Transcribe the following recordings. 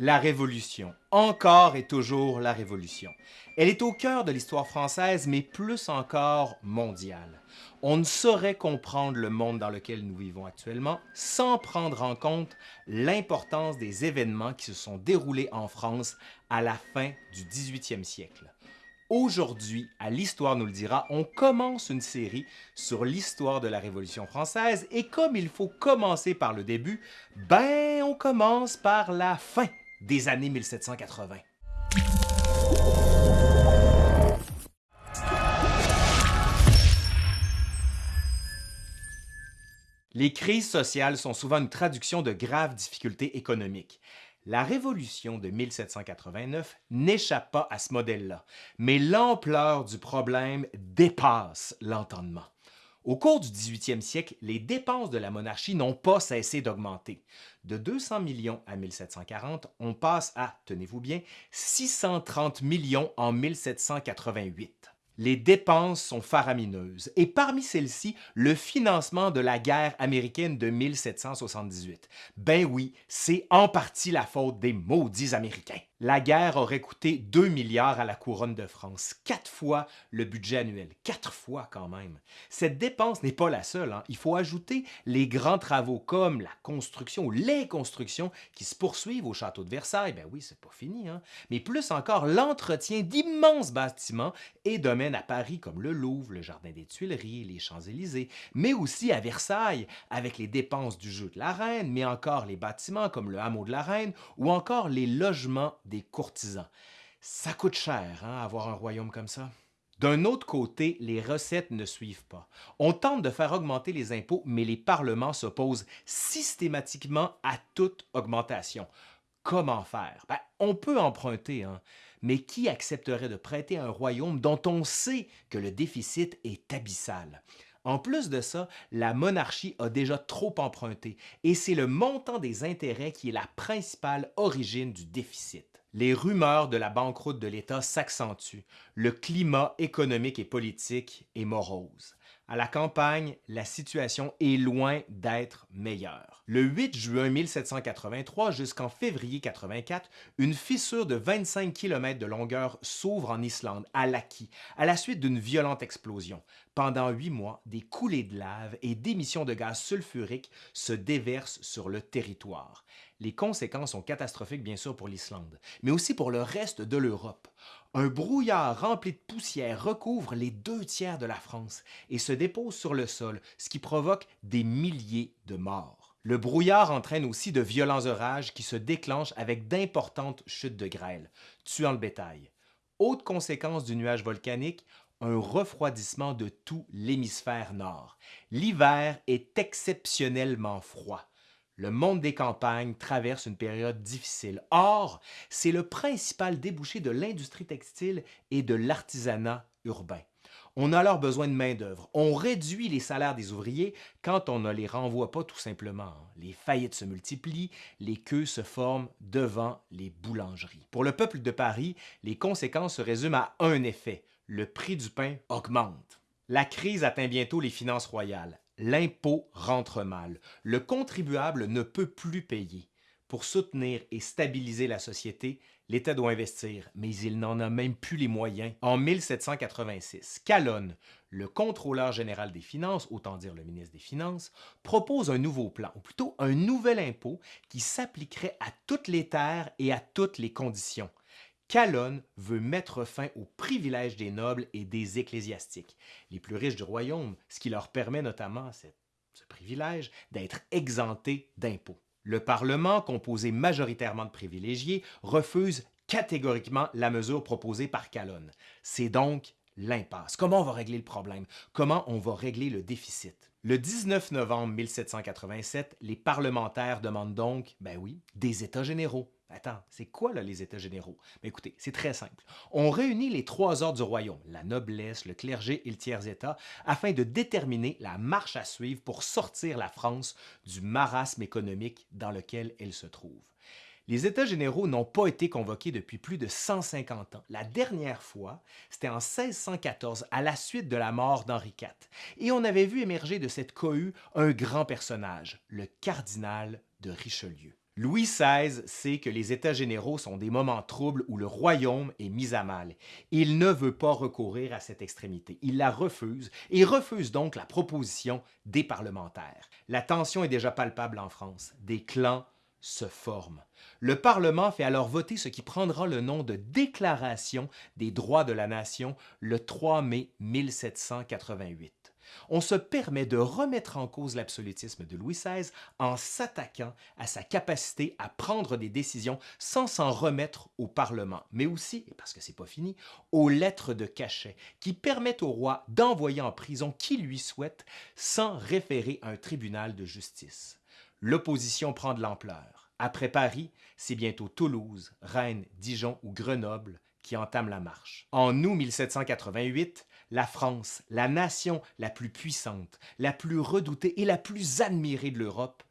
La Révolution. Encore et toujours la Révolution. Elle est au cœur de l'histoire française, mais plus encore mondiale. On ne saurait comprendre le monde dans lequel nous vivons actuellement sans prendre en compte l'importance des événements qui se sont déroulés en France à la fin du 18e siècle. Aujourd'hui, à l'Histoire nous le dira, on commence une série sur l'histoire de la Révolution française et comme il faut commencer par le début, ben on commence par la fin des années 1780. Les crises sociales sont souvent une traduction de graves difficultés économiques. La Révolution de 1789 n'échappe pas à ce modèle-là, mais l'ampleur du problème dépasse l'entendement. Au cours du 18e siècle, les dépenses de la monarchie n'ont pas cessé d'augmenter. De 200 millions à 1740, on passe à, tenez-vous bien, 630 millions en 1788 les dépenses sont faramineuses et parmi celles-ci, le financement de la guerre américaine de 1778. Ben oui, c'est en partie la faute des maudits Américains. La guerre aurait coûté 2 milliards à la couronne de France, quatre fois le budget annuel, quatre fois quand même. Cette dépense n'est pas la seule, hein. il faut ajouter les grands travaux comme la construction ou les constructions qui se poursuivent au château de Versailles, ben oui, c'est pas fini, hein. mais plus encore l'entretien d'immenses bâtiments et domaines à Paris comme le Louvre, le Jardin des Tuileries, les Champs-Élysées, mais aussi à Versailles avec les dépenses du jeu de la Reine, mais encore les bâtiments comme le hameau de la Reine ou encore les logements des courtisans. Ça coûte cher, hein, avoir un royaume comme ça. D'un autre côté, les recettes ne suivent pas. On tente de faire augmenter les impôts, mais les parlements s'opposent systématiquement à toute augmentation. Comment faire? Ben, on peut emprunter, hein, mais qui accepterait de prêter un royaume dont on sait que le déficit est abyssal? En plus de ça, la monarchie a déjà trop emprunté et c'est le montant des intérêts qui est la principale origine du déficit. Les rumeurs de la banqueroute de l'État s'accentuent. Le climat économique et politique est morose. À la campagne, la situation est loin d'être meilleure. Le 8 juin 1783 jusqu'en février 84, une fissure de 25 km de longueur s'ouvre en Islande, à Laki, à la suite d'une violente explosion. Pendant huit mois, des coulées de lave et d'émissions de gaz sulfurique se déversent sur le territoire. Les conséquences sont catastrophiques bien sûr pour l'Islande, mais aussi pour le reste de l'Europe. Un brouillard rempli de poussière recouvre les deux tiers de la France et se dépose sur le sol, ce qui provoque des milliers de morts. Le brouillard entraîne aussi de violents orages qui se déclenchent avec d'importantes chutes de grêle, tuant le bétail. Autre conséquence du nuage volcanique, un refroidissement de tout l'hémisphère nord. L'hiver est exceptionnellement froid le monde des campagnes traverse une période difficile. Or, c'est le principal débouché de l'industrie textile et de l'artisanat urbain. On a alors besoin de main-d'œuvre. On réduit les salaires des ouvriers quand on ne les renvoie pas tout simplement. Les faillites se multiplient, les queues se forment devant les boulangeries. Pour le peuple de Paris, les conséquences se résument à un effet. Le prix du pain augmente. La crise atteint bientôt les finances royales l'impôt rentre mal. Le contribuable ne peut plus payer. Pour soutenir et stabiliser la société, l'État doit investir, mais il n'en a même plus les moyens. En 1786, Calonne, le contrôleur général des finances, autant dire le ministre des Finances, propose un nouveau plan, ou plutôt un nouvel impôt qui s'appliquerait à toutes les terres et à toutes les conditions. Calonne veut mettre fin aux privilèges des nobles et des ecclésiastiques, les plus riches du royaume, ce qui leur permet notamment ce privilège d'être exemptés d'impôts. Le Parlement, composé majoritairement de privilégiés, refuse catégoriquement la mesure proposée par Calonne. C'est donc l'impasse. Comment on va régler le problème? Comment on va régler le déficit? Le 19 novembre 1787, les parlementaires demandent donc, ben oui, des États généraux. Attends, c'est quoi les États généraux? Écoutez, c'est très simple. On réunit les trois ordres du royaume, la noblesse, le clergé et le tiers-État, afin de déterminer la marche à suivre pour sortir la France du marasme économique dans lequel elle se trouve. Les États généraux n'ont pas été convoqués depuis plus de 150 ans. La dernière fois, c'était en 1614, à la suite de la mort d'Henri IV. Et on avait vu émerger de cette cohue un grand personnage, le cardinal de Richelieu. Louis XVI sait que les États généraux sont des moments troubles où le royaume est mis à mal. Il ne veut pas recourir à cette extrémité. Il la refuse et refuse donc la proposition des parlementaires. La tension est déjà palpable en France. Des clans se forment. Le Parlement fait alors voter ce qui prendra le nom de Déclaration des droits de la nation le 3 mai 1788 on se permet de remettre en cause l'absolutisme de Louis XVI en s'attaquant à sa capacité à prendre des décisions sans s'en remettre au Parlement, mais aussi, parce que c'est pas fini, aux lettres de cachet qui permettent au roi d'envoyer en prison qui lui souhaite sans référer à un tribunal de justice. L'opposition prend de l'ampleur. Après Paris, c'est bientôt Toulouse, Rennes, Dijon ou Grenoble qui entament la marche. En août 1788, la France, la nation la plus puissante, la plus redoutée et la plus admirée de l'Europe,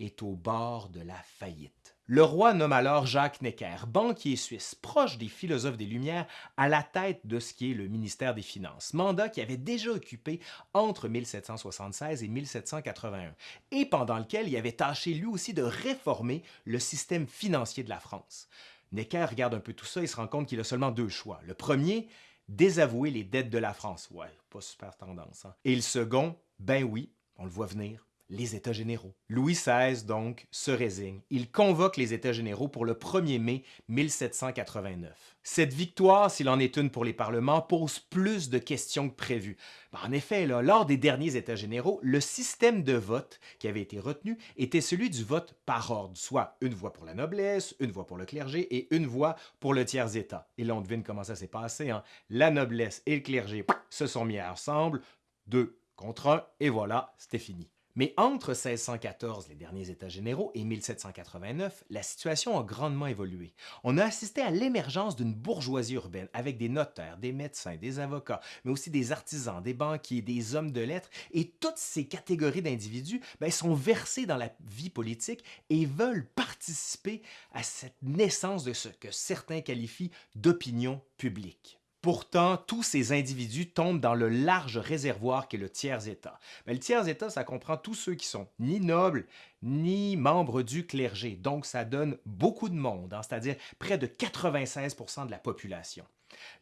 est au bord de la faillite. Le roi nomme alors Jacques Necker, banquier suisse, proche des philosophes des Lumières, à la tête de ce qui est le ministère des Finances, mandat qu'il avait déjà occupé entre 1776 et 1781, et pendant lequel il avait tâché lui aussi de réformer le système financier de la France. Necker regarde un peu tout ça et se rend compte qu'il a seulement deux choix. Le premier, désavouer les dettes de la France. Ouais, pas super tendance. Hein? Et le second, ben oui, on le voit venir, les États généraux. Louis XVI, donc, se résigne. Il convoque les États généraux pour le 1er mai 1789. Cette victoire, s'il en est une pour les parlements, pose plus de questions que prévu. Ben, en effet, lors des derniers États généraux, le système de vote qui avait été retenu était celui du vote par ordre, soit une voix pour la noblesse, une voix pour le clergé et une voix pour le tiers-État. Et là, on devine comment ça s'est passé. Hein? La noblesse et le clergé se sont mis ensemble, deux contre un, et voilà, c'était fini. Mais entre 1614, les derniers États généraux, et 1789, la situation a grandement évolué. On a assisté à l'émergence d'une bourgeoisie urbaine avec des notaires, des médecins, des avocats, mais aussi des artisans, des banquiers, des hommes de lettres, et toutes ces catégories d'individus ben, sont versés dans la vie politique et veulent participer à cette naissance de ce que certains qualifient d'opinion publique. Pourtant, tous ces individus tombent dans le large réservoir qu'est le tiers-État. Mais le tiers-État, ça comprend tous ceux qui sont ni nobles, ni membres du clergé. Donc, ça donne beaucoup de monde, hein, c'est-à-dire près de 96% de la population.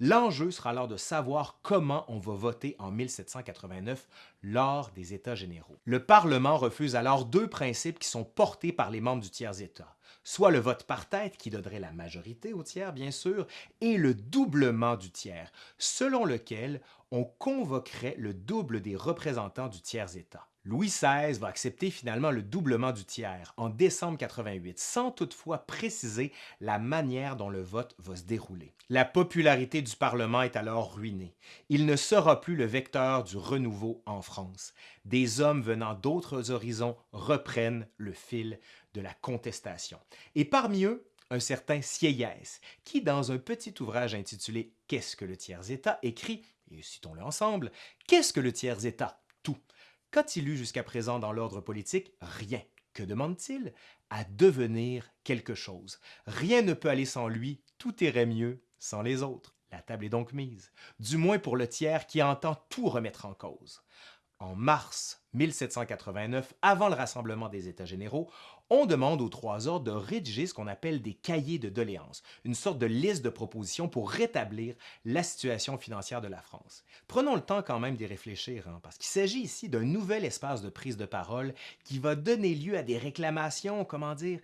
L'enjeu sera alors de savoir comment on va voter en 1789 lors des États généraux. Le Parlement refuse alors deux principes qui sont portés par les membres du tiers-État soit le vote par tête qui donnerait la majorité au tiers, bien sûr, et le doublement du tiers, selon lequel on convoquerait le double des représentants du tiers-État. Louis XVI va accepter finalement le doublement du tiers en décembre 88, sans toutefois préciser la manière dont le vote va se dérouler. La popularité du Parlement est alors ruinée. Il ne sera plus le vecteur du renouveau en France. Des hommes venant d'autres horizons reprennent le fil de la contestation. Et parmi eux, un certain Sieyès, qui, dans un petit ouvrage intitulé Qu'est-ce que le tiers-État écrit, et citons-le ensemble, Qu'est-ce que le tiers-État Tout. Qu'a-t-il eu jusqu'à présent dans l'ordre politique? Rien. Que demande-t-il? À devenir quelque chose. Rien ne peut aller sans lui, tout irait mieux sans les autres. La table est donc mise, du moins pour le tiers qui entend tout remettre en cause. En mars 1789, avant le rassemblement des États généraux, on demande aux trois ordres de rédiger ce qu'on appelle des cahiers de doléances, une sorte de liste de propositions pour rétablir la situation financière de la France. Prenons le temps quand même d'y réfléchir, hein, parce qu'il s'agit ici d'un nouvel espace de prise de parole qui va donner lieu à des réclamations, comment dire,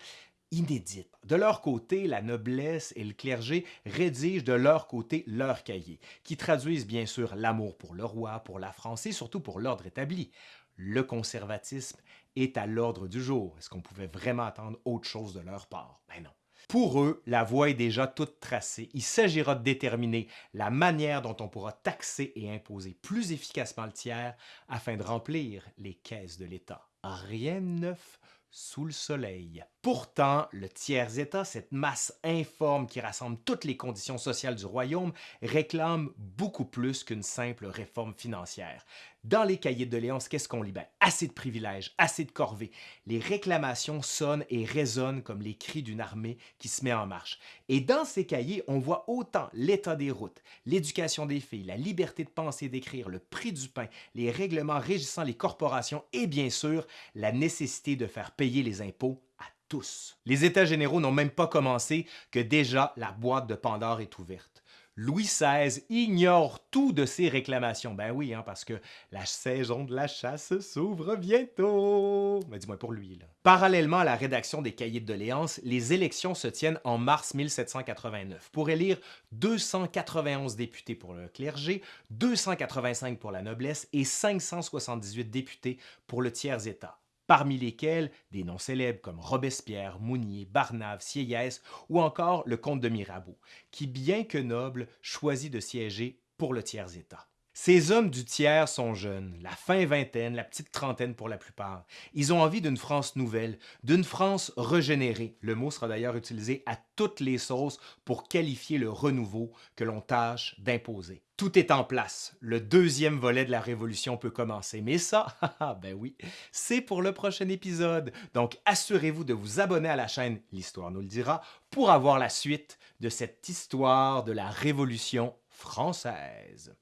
inédites. De leur côté, la noblesse et le clergé rédigent de leur côté leurs cahiers, qui traduisent bien sûr l'amour pour le roi, pour la France et surtout pour l'ordre établi. Le conservatisme est à l'ordre du jour. Est-ce qu'on pouvait vraiment attendre autre chose de leur part? Ben non. Pour eux, la voie est déjà toute tracée. Il s'agira de déterminer la manière dont on pourra taxer et imposer plus efficacement le tiers afin de remplir les caisses de l'État. Rien de neuf sous le soleil. Pourtant, le tiers-État, cette masse informe qui rassemble toutes les conditions sociales du royaume, réclame beaucoup plus qu'une simple réforme financière. Dans les cahiers de doléances, qu'est-ce qu'on lit? Ben, assez de privilèges, assez de corvées. Les réclamations sonnent et résonnent comme les cris d'une armée qui se met en marche. Et dans ces cahiers, on voit autant l'état des routes, l'éducation des filles, la liberté de penser et d'écrire, le prix du pain, les règlements régissant les corporations et bien sûr, la nécessité de faire payer les impôts tous. Les États généraux n'ont même pas commencé que déjà la boîte de Pandore est ouverte. Louis XVI ignore tout de ces réclamations. Ben oui, hein, parce que la saison de la chasse s'ouvre bientôt. Mais dis-moi pour lui. Là. Parallèlement à la rédaction des cahiers de doléances, les élections se tiennent en mars 1789 pour élire 291 députés pour le clergé, 285 pour la noblesse et 578 députés pour le tiers-État parmi lesquels des noms célèbres comme Robespierre, Mounier, Barnave, Sieyès ou encore le comte de Mirabeau, qui, bien que noble, choisit de siéger pour le tiers-État. Ces hommes du tiers sont jeunes, la fin vingtaine, la petite trentaine pour la plupart. Ils ont envie d'une France nouvelle, d'une France régénérée. Le mot sera d'ailleurs utilisé à toutes les sauces pour qualifier le renouveau que l'on tâche d'imposer. Tout est en place. Le deuxième volet de la Révolution peut commencer. Mais ça, ben oui, c'est pour le prochain épisode. Donc assurez-vous de vous abonner à la chaîne L'Histoire nous le dira pour avoir la suite de cette histoire de la Révolution française.